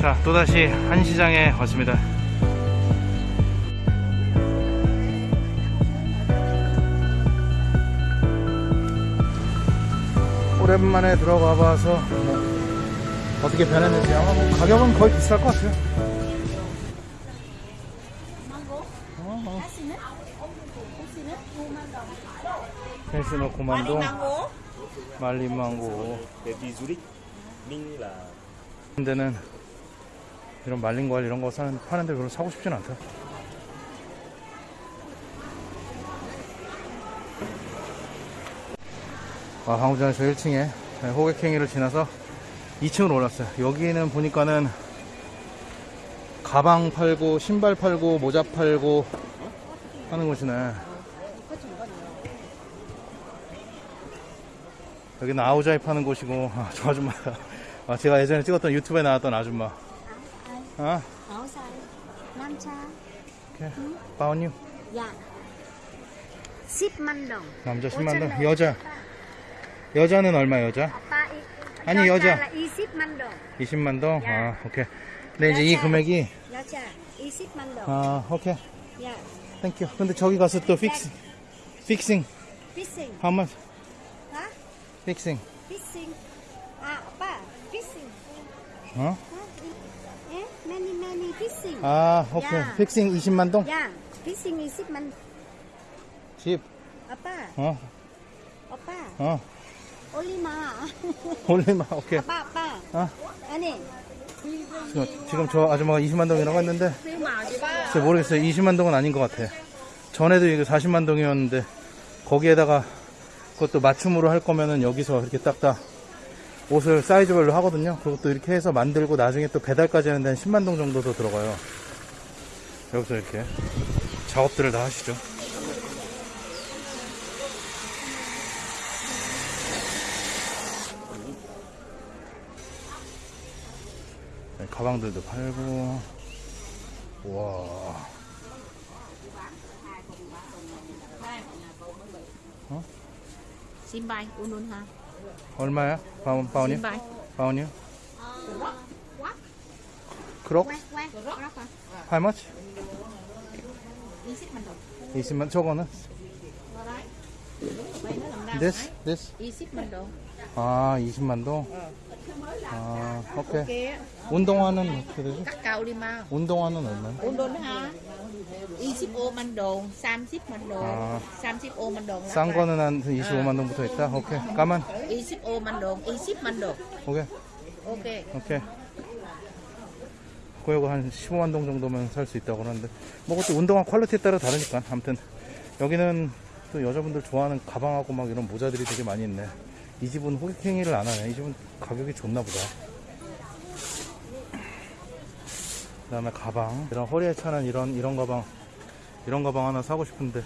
자 또다시 한시장에 왔습니다. 오랜만에 들어가 봐서 어떻게 변했는지 아마 뭐 가격은 거의 비쌀 것 같아요. 펜스노 고만동 말린 망고. 데는 이런 말린 과일 이런 거 사는, 파는데 별로 사고 싶진 않다. 아, 방금 전에 저 1층에 호객행위를 지나서 2층으로 올랐어요. 여기는 보니까는 가방 팔고 신발 팔고 모자 팔고 하는 곳이네. 여기는 아우자이 파는 곳이고 아, 저 아줌마. 아, 제가 예전에 찍었던 유튜브에 나왔던 아줌마. 아. 아홉 살. 남자. 그래. 응? 바운유. 야. 10만 동. 남자 10만 동. 여자. 여자는 얼마 여자? 아빠, 이, 아니 여자. 20만 동. 20만 동. 야. 아, 오케이. 네, 이제 이 금액이 여자 20만 동. 아, 오케이. 야. 땡큐. 근데 저기 가서 또 픽스 픽싱. 픽싱. How 픽싱. 픽싱. 어? 아, 아빠. 픽싱. 어? 픽싱. 아, 오케이. 야. 픽싱 20만 동? 야, 픽싱 20만. 집. 아빠. 어. 오빠. 어. 올리마. 올리마, 오케이. 아빠, 아빠. 어? 아니. 지금, 지금 저 아줌마가 20만 동이라고 했는데 제가 모르겠어요 20만 동은 아닌 것 같아 전에도 이게 40만 동이었는데 거기에다가 그것도 맞춤으로 할 거면은 여기서 이렇게 딱딱 옷을 사이즈별로 하거든요. 그것도 이렇게 해서 만들고 나중에 또 배달까지 하는데 한 10만동 정도 더 들어가요. 여기서 이렇게 작업들을 다 하시죠. 네, 가방들도 팔고. 와. 어? 신발 운운하 얼마야? 바운, 바운이? 신발. 바운이요? 그럭? How much? 20만 더. 20만 저거는? This? This? 20만 더. 아 20만 더? 어. 아 오케이 운동화는 어떻게 되지? 깎아 우리만 운동화는 얼마야? 온도는 한 25만 동, 30만 동, 아. 35만 동. 싼 거는 한 25만 동부터 있다. 오케이. 까만. 25만 동, 20만 동. 오케이. 오케이. 오케이. 그거 한 15만 동 정도면 살 수 있다고 그러는데 뭐 그것도 운동화 퀄리티에 따라 다르니까 아무튼 여기는 또 여자분들 좋아하는 가방하고 막 이런 모자들이 되게 많이 있네 이 집은 호객행위를 안 하네 이 집은 가격이 좋나 보다 그 다음에 가방 이런 허리에 차는 이런 이런 가방 이런 가방 하나 사고 싶은데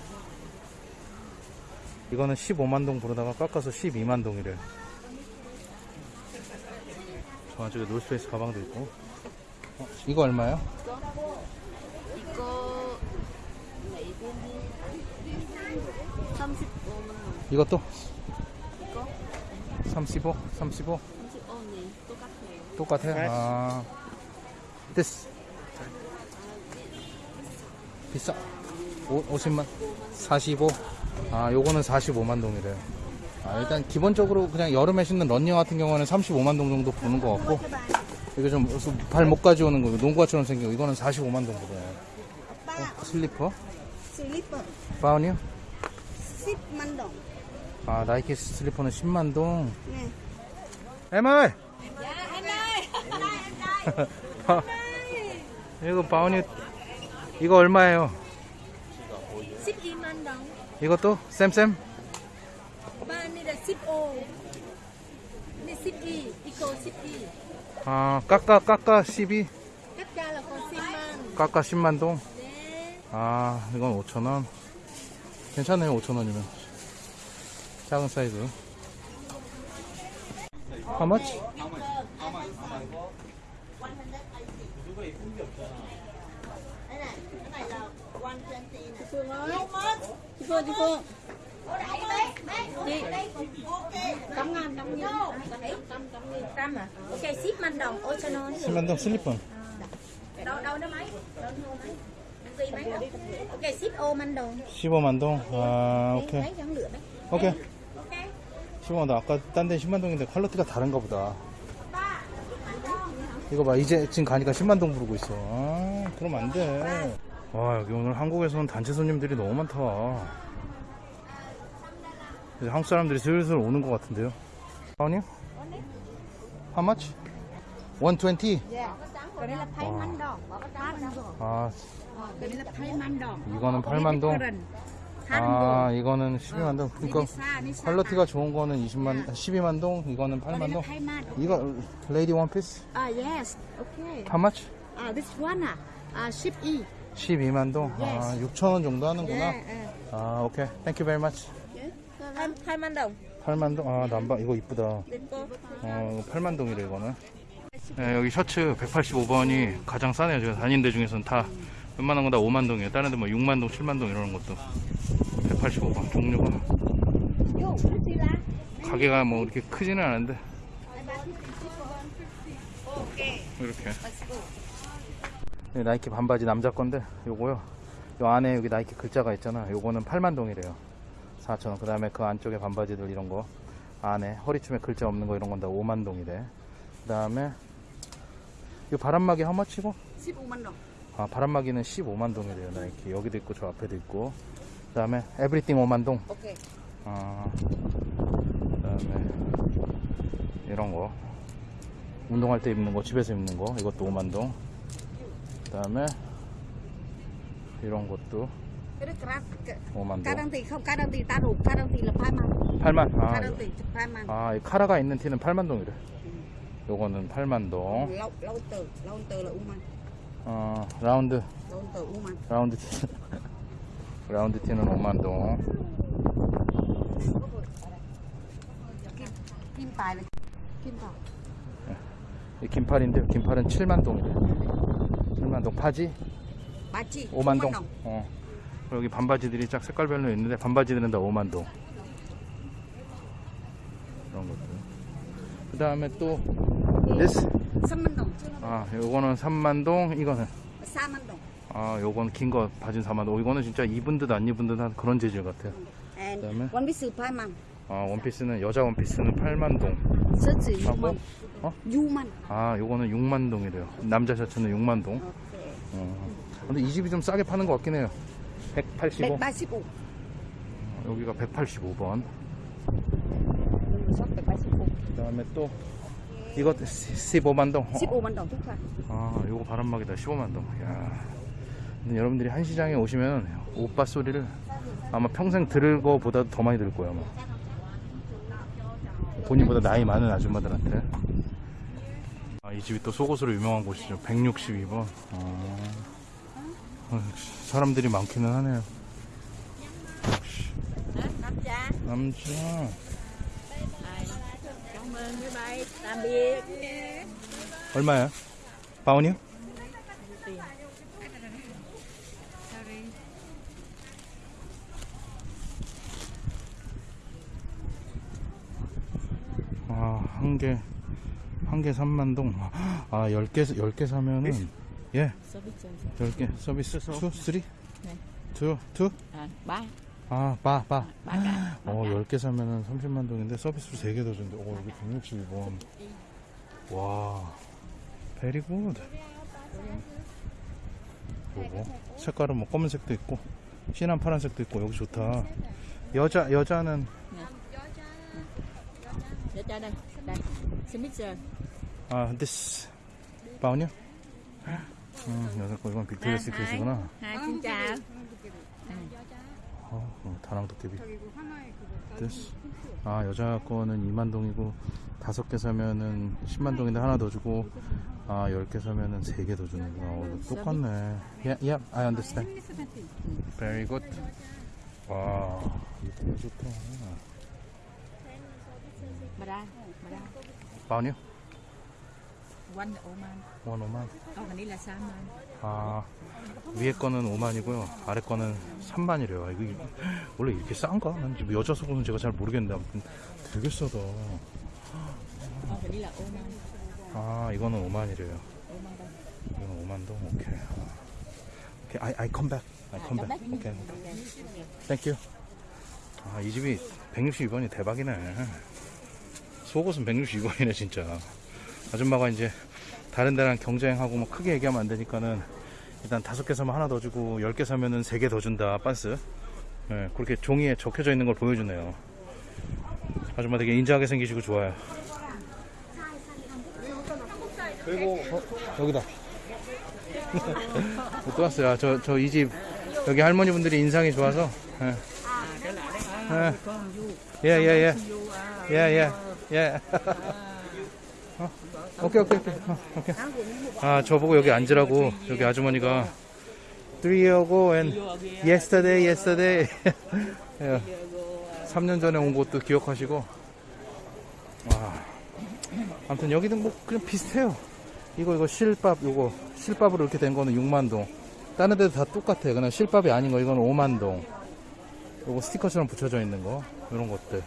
이거는 15만동 부르다가 깎아서 12만동이래요 저 안쪽에 노스페이스 가방도 있고 어, 이거 얼마요? 이거 35만원 이것도? 이거? 35? 35? 35? 네 똑같아요 똑같아요? 아 됐어 비싸 5 0만 45. 아, 요거는 45만 동이래요. 아, 일단 기본적으로 그냥 여름에 신는 런닝 같은 경우는 35만 동 정도 보는 것 같고, 이게 좀 발 못 가져오는 거, 농구화처럼 생긴 거, 이거는 45만 동 그래요. 어, 슬리퍼? 슬리퍼. 바운이요? 10만 동. 아, 나이키 슬리퍼는 10만 동? 네. 에멀! 야, 에멀! 아, 이거 바운이 이거 얼마예요? 12만 원. 이것도 쌤쌤? 바니다 15. 네, 12. 이거 12. 아, 까까 까까 12. 까까 10만 동. 아, 이건 5천 원. 괜찮네요, 5천 원이면. 작은 사이즈. How much? đi cô đi cô đi tắm ngàn tắm ngàn trăm à ok ship man đồng oceano ship man đồng slip à đâu đâu nó mấy ok ship ô man đồng ship ô man đồng à ok ok 10만 원 아까 딴 데 10만 동인데 퀄리티가 다른가 보다 이거 봐 이제 지금 가니까 10만 동 부르고 있어 아, 그럼 안돼 와, 여기 오늘 한국에서는 단체 손님들이 너무 많다. 이제 한국 사람들이 슬슬 오는 것 같은데요. 아니요? How much? 120? Cái đấy là thay man đồng. Than đồng. 아, Cái đấy là thay man đồng. 이거는 8만 동. 아, 이거는 12만 동. 그러니까 퀄리티가 좋은 거는 20만, 12만 동, 이거는 8만 동. 이거 레이디 원피스? Ah, yes. Okay. How much? Ah, this one ah. Ah, ship E. 12만 동. 아, 6천 원 정도 하는구나. yeah. 아, 오케이. Thank you very much. Thay, thay man đồng. 8만 동. 아, 남바 이거 이쁘다. 어, 8만 동이래 이거는. 네, 여기 셔츠 185번이 가장 싸네요. 제가 다닌 데 중에서는 다 웬만한 건 다 5만 동이에요. 다른 데뭐 6만 동, 7만 동 이러는 것도 185번 종류가? 가게가 뭐 이렇게 크지는 않은데 이렇게 네, 나이키 반바지 남자 건데 요거요. 요 안에 여기 나이키 글자가 있잖아 요거는 8만 동이래요. 4천원. 그 다음에 그 안쪽에 반바지들 이런 거. 안에 허리춤에 글자 없는 거 이런 건 다 5만 동이래. 그 다음에 이 바람막이 허마치고 15만 đồng. 아 바람막이는 15만 동이래요 나이키. 여기도 있고 저 앞에도 있고. 그 다음에 에브리띵 5만 동 Ok. 아, 그 다음에 이런 거. 운동할 때 입는 거 집에서 입는 거. 이것도 5만 동. 그 다음에 이런 것도. 5만. Card đăng tiền là 8만. 8만 아, tiền 8만. 아, 이 카라가 있는 티는 8만 동이래 요거는 8만 동 từ là Uman. 어, 라운드 từ Uman. 라운드 티 라운드 티는 5만 동 kim tài. 이 긴팔인데 긴팔은 7만 동이래 7만 동 파지 Bachi. 5만 동. 어. 그리고 여기 반바지들이 쫙 색깔별로 있는데 반바지들은 다 5만 동. 그런 것들. 그 다음에 또 this 3만 đồng. 아 요거는 3만 동 이거는 4만 đồng. 아 요건 긴 거 바지는 4만 동 이거는 진짜 입은 듯 안 입은 듯한 그런 재질 같아요. 그다음에? piece 8만. 아 원피스는 여자 원피스는 8만 동 셔츠 하고 6만. 어? 6만. 아 요거는 6만 동이래요. 남자 셔츠는 6만 동. 어. 근데 이 집이 좀 싸게 파는 것 같긴 해요. 185 185. 여기가 185번. Shop 185. 그 다음에 또 이거 15만 동. 15만 đồng thúc 아, 요거 바람막이다. 15만 동. 야. 근데 여러분들이 한 시장에 오시면 오빠 소리를 아마 평생 들을 거보다 더 많이 들을 거예요, 아마. 본인보다 나이 많은 아줌마들한테. 아, 이 집이 또 속옷으로 유명한 곳이죠. 162번. 어. 어, 역시 사람들이 많기는 하네요. 역시. 남자. 남자. 얼마야? 바운이요? 아, 한 개, 한 개 3만 동. 아, 10개, 10개 사면은, 예, Service. 10개. 서비스 2, 3? 네. 2, 2? À, ba. 아, 바, 바. Cả. 어, 10개 사면은 30만 동인데 서비스로 3개 더 준대. 어, 여기 162번. 와, 베리 굿. 요거. 색깔은 뭐 검은색도 있고, 진한 파란색도 있고, 여기 좋다. 여자, 여자는, cho đây. Đây. Service. 아, this. 바운이요? 음, 여자 거, 이건 빅토리아 시크릿이구나. Hai xin chào. 어, 어, 다낭 도깨비. this. 아, 여자 거는 2만 동이고, 다섯 개 사면은 10만 동인데 하나 더 주고, 아, 10개 사면은 3개 더 주는구나. 어, 똑같네. Yeah, yeah, I understand. Very good. 와, 이거 좋다. Ra. Bà ra. 바운 원 5만. Còn cái này là Saman. 아, 위에 거는 5만이고요. 아래 거는 3만이래요. 이거 원래 이렇게 싼가? 난 여자 속옷은 제가 잘 모르겠는데 아무튼 되게 싸다. Này là Oman. 아, 이거는 5만이래요. Oman đây. 이거는 5만도 오케이. 오케이, I, I come back. I come back. 오케이, 오케이. Thank you. 아, 이 집이 162번이 대박이네. 속옷은 162번이네, 진짜. 아줌마가 이제 다른 데랑 경쟁하고 뭐 크게 얘기하면 안 되니까는 일단 다섯 개 사면 하나 더 주고 열 개 사면은 세 개 더 준다, 빤스. 예, 그렇게 종이에 적혀져 있는 걸 보여주네요. 아줌마 되게 인자하게 생기시고 좋아요. 그리고 여기다. 또 왔어요. 아, 저저 이 집 여기 할머니 분들이 인상이 좋아서. 예. 예, 예, 예, 예, 예, 예. 어, 오케이, 오케이, 오케이, 어, 오케이. 아, 저보고 여기 앉으라고 여기 아주머니가 three ago and yesterday, yesterday. 예. 3년 전에 온 곳도 기억하시고. 와. 아무튼 여기는 뭐 그냥 비슷해요. 이거 이거 실밥 요거 실밥으로 이렇게 된 거는 6만 동. 다른 데도 다 똑같아. 그냥 실밥이 아닌 거 이거는 5만 동. 요거 스티커처럼 붙여져 있는 거 이런 것들.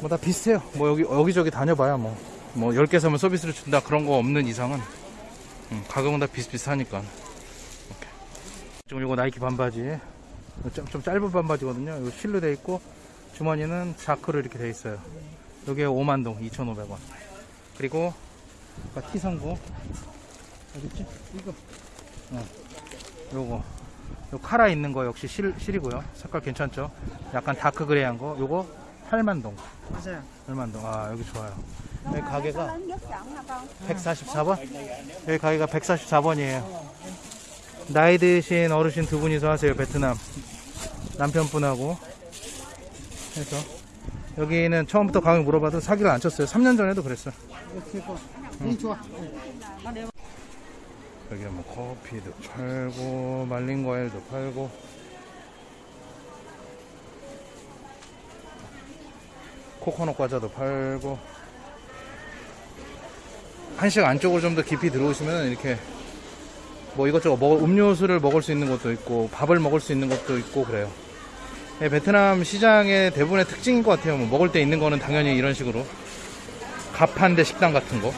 뭐 다 비슷해요. 뭐 여기 여기저기 다녀봐야 뭐. 뭐 10개 사면 서비스를 준다 그런 거 없는 이상은 음, 가격은 다 비슷비슷하니까. 지금 요거 나이키 반바지. 좀, 좀 짧은 반바지거든요. 이거 실로 돼 있고 주머니는 자크로 이렇게 돼 있어요. 여기에 5만 동 2,500원. 그리고 아까 T성구 어딨지? 이거 어. 요거 요 카라 있는 거 역시 실, 실이고요 색깔 괜찮죠? 약간 다크 그레이한 거 요거 8만 동. 맞아요. 8만 동 아 여기 좋아요. 여기 가게가 144번? 여기 가게가 144번이에요. 나이 드신 어르신 두 분이서 하세요 베트남. 남편분하고. 해서 여기는 처음부터 가격 물어봐도 사기를 안 쳤어요. 3년 전에도 그랬어요. 이 좋아. 여기 뭐 커피도 팔고 말린 과일도 팔고 코코넛 과자도 팔고 한식 안쪽으로 좀 더 깊이 들어오시면 이렇게 뭐 이것저것 먹을 음료수를 먹을 수 있는 것도 있고 밥을 먹을 수 있는 것도 있고 그래요. 예, 베트남 시장의 대부분의 특징인 것 같아요. 뭐 먹을 때 있는 거는 당연히 이런 식으로 갑한대 식당 같은 거.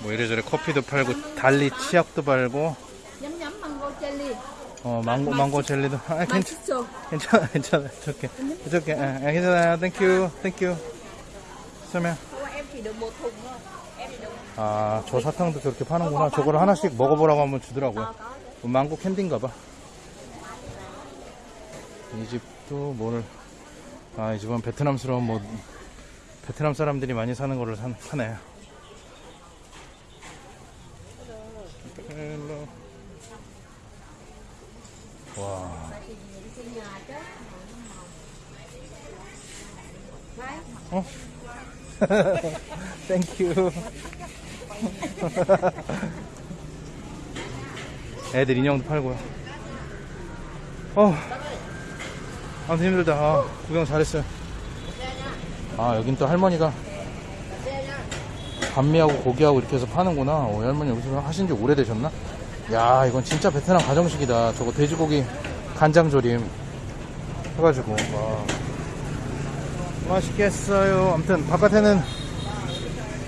뭐 이래저래 커피도 팔고 달리 치약도 팔고 nhắm mango jelly. 어 망고 망고 젤리도. 아 괜찮 맛있어. 괜찮아 괜찮아. 저게. 저게. 아, 아, 괜찮아요. 땡큐 땡큐 설명. 아저 사탕도 저렇게 파는구나. 저걸 하나씩 먹어보라고 하면 주더라고요. 뭐 망고 캔디인가 봐. 이 집도 뭐를 아 이 집은 베트남스러운 뭐 베트남 사람들이 많이 사는 거를 사, 사네. hello. 와 어? thank you. 애들 인형도 팔고요. 어. 아무튼 힘들다. 아, 구경 잘했어요. 아, 여긴 또 할머니가 반미하고 고기하고 이렇게 해서 파는구나. 어, 이 할머니 여기서 하신 지 오래되셨나? 야, 이건 진짜 베트남 가정식이다. 저거 돼지고기 간장조림 해가지고. 와. 맛있겠어요. 아무튼 바깥에는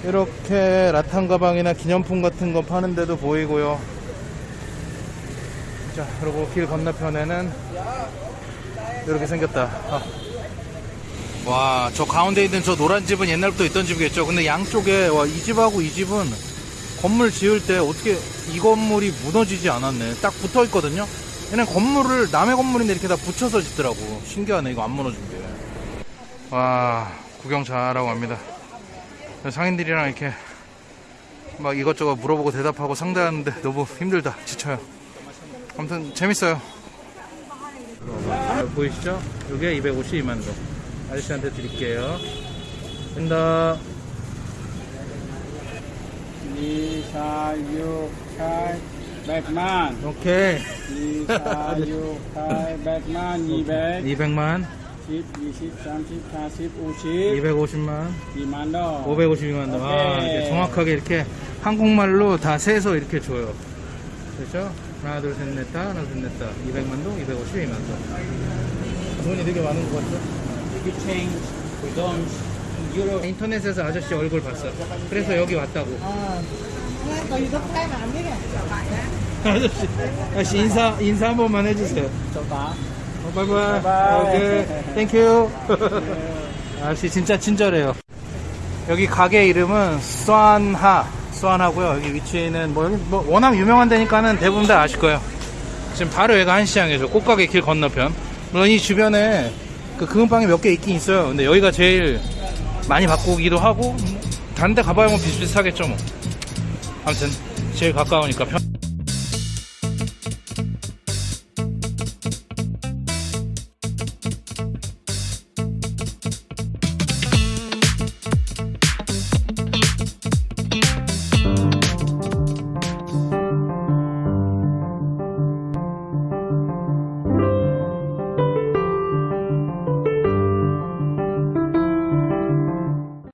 이렇게 라탄 가방이나 기념품 같은 거 파는 데도 보이고요. 자, 그리고 길 건너편에는 이렇게 생겼다. 아. 와, 저 가운데 있는 저 노란 집은 옛날부터 있던 집이겠죠. 근데 양쪽에 와, 이 집하고 이 집은 건물 지을 때 어떻게 이 건물이 무너지지 않았네. 딱 붙어 있거든요. 얘는 건물을 남의 건물인데 이렇게 다 붙여서 짓더라고. 신기하네. 이거 안 무너진 게. 와 구경 잘하고 갑니다 상인들이랑 이렇게 막 이것저것 물어보고 대답하고 상대하는데 너무 힘들다 지쳐요 아무튼 재밌어요 보이시죠? 이게 252만 동 아저씨한테 드릴게요 된다 이사육팔 백만 오케이 이사육팔 백만 이백 200만 10, 20, 30, 40, 50 250만 2만 원 552만 원. 아. 이렇게 정확하게 이렇게 한국말로 다 세서 이렇게 줘요. 그렇죠? 하나, 둘, 셋, 넷, 다. 하나, 둘, 셋, 넷, 다. 200만 동, 252만 동. 돈이 되게 많은 것 같죠? You change We don't 인터넷에서 아저씨 얼굴 봤어. 그래서 여기 왔다고. 아저씨, 아저씨 인사 인사 한 번만 해주세요. 어, bye bye. bye bye. okay. thank you. 아저씨 진짜 친절해요. 여기 가게 이름은 수안하. 수안하고요. 여기 위치는 뭐, 여기 뭐 워낙 유명한 데니까는 대부분 다 아실 거예요. 지금 바로 여기가 한시장이죠. 꽃가게 길 건너편. 물론 이 주변에 그 금은방이 몇 개 있긴 있어요. 근데 여기가 제일 많이 바꾸기도 하고 다른 데 가봐야 뭐 비슷비슷하겠죠 뭐. 아무튼 제일 가까우니까 편.